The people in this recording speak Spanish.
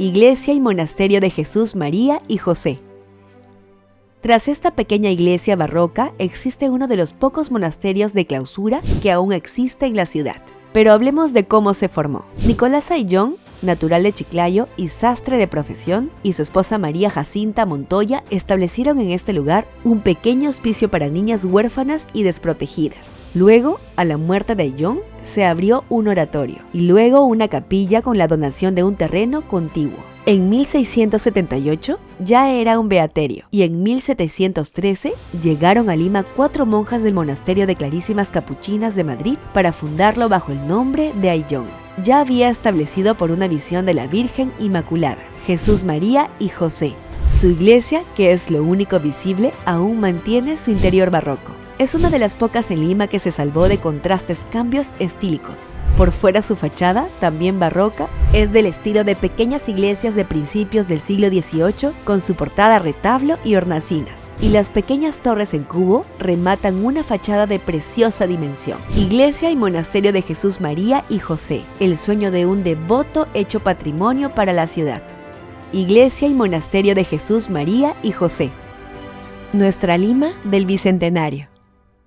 Iglesia y Monasterio de Jesús, María y José. Tras esta pequeña iglesia barroca existe uno de los pocos monasterios de clausura que aún existe en la ciudad. Pero hablemos de cómo se formó. Nicolás Ayllón natural de Chiclayo y sastre de profesión, y su esposa María Jacinta Montoya establecieron en este lugar un pequeño hospicio para niñas huérfanas y desprotegidas. Luego, a la muerte de John, se abrió un oratorio y luego una capilla con la donación de un terreno contiguo. En 1678 ya era un beaterio y en 1713 llegaron a Lima cuatro monjas del monasterio de Clarísimas Capuchinas de Madrid para fundarlo bajo el nombre de Ayllón ya había establecido por una visión de la Virgen Inmaculada, Jesús María y José. Su iglesia, que es lo único visible, aún mantiene su interior barroco. Es una de las pocas en Lima que se salvó de contrastes cambios estílicos. Por fuera su fachada, también barroca, es del estilo de pequeñas iglesias de principios del siglo XVIII con su portada retablo y hornacinas y las pequeñas torres en cubo rematan una fachada de preciosa dimensión. Iglesia y Monasterio de Jesús María y José, el sueño de un devoto hecho patrimonio para la ciudad. Iglesia y Monasterio de Jesús María y José. Nuestra Lima del Bicentenario.